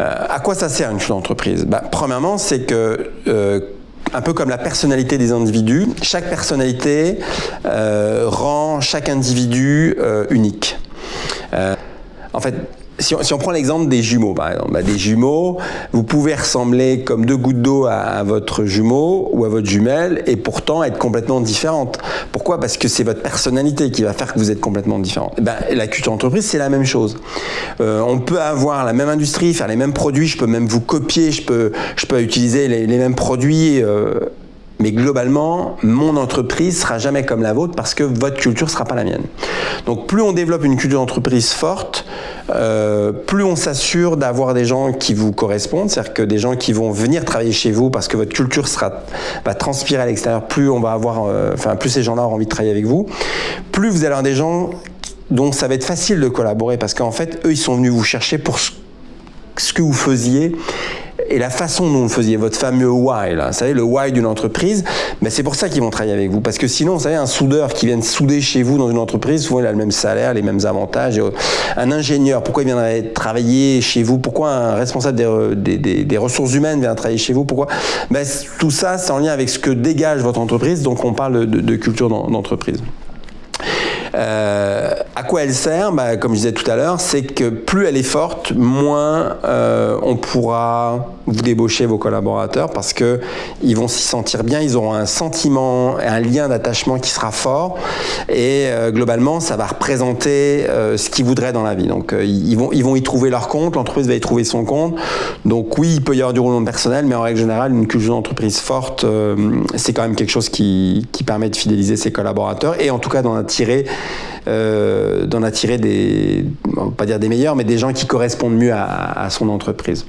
à quoi ça sert une culture d'entreprise bah, Premièrement, c'est que un peu comme la personnalité des individus, chaque personnalité rend chaque individu unique. en fait, si on, prend l'exemple des jumeaux, par exemple, bah, des jumeaux, vous pouvez ressembler comme deux gouttes d'eau à, votre jumeau ou à votre jumelle et pourtant être complètement différente. Pourquoi? Parce que c'est votre personnalité qui va faire que vous êtes complètement différente. Eh ben, la culture d'entreprise, c'est la même chose. Euh, on peut avoir la même industrie, faire les mêmes produits, je peux même vous copier, je peux, utiliser les, mêmes produits. Euh, mais globalement, mon entreprise sera jamais comme la vôtre parce que votre culture sera pas la mienne. Donc plus on développe une culture d'entreprise forte, euh, plus on s'assure d'avoir des gens qui vous correspondent, c'est-à-dire que des gens qui vont venir travailler chez vous parce que votre culture sera, va transpirer à l'extérieur, plus on va avoir, euh, enfin plus ces gens-là auront envie de travailler avec vous, plus vous allez avoir des gens dont ça va être facile de collaborer parce qu'en fait, eux, ils sont venus vous chercher pour ce que vous faisiez et la façon dont vous faisiez votre fameux why, là, vous savez, le why d'une entreprise, mais c'est pour ça qu'ils vont travailler avec vous. Parce que sinon, vous savez, un soudeur qui vient souder chez vous dans une entreprise, souvent il a le même salaire, les mêmes avantages. Un ingénieur, pourquoi il viendrait travailler chez vous? Pourquoi un responsable des, ressources humaines vient travailler chez vous? Pourquoi? Ben, Tout ça, c'est en lien avec ce que dégage votre entreprise, donc on parle de, de culture d'entreprise. Euh, à quoi elle sert bah, Comme je disais tout à l'heure, c'est que plus elle est forte, moins euh, on pourra vous débaucher vos collaborateurs parce que ils vont s'y sentir bien, ils auront un sentiment, un lien d'attachement qui sera fort et euh, globalement ça va représenter ce qu'ils voudraient dans la vie. Donc ils, vont, ils vont y trouver leur compte, l'entreprise va y trouver son compte. Donc oui, il peut y avoir du roulement personnel, mais en règle générale, une culture d'entreprise forte, c'est quand même quelque chose qui, qui permet de fidéliser ses collaborateurs et en tout cas d'en attirer euh, d'en attirer des, on va pas dire des meilleurs, mais des gens qui correspondent mieux à, à son entreprise.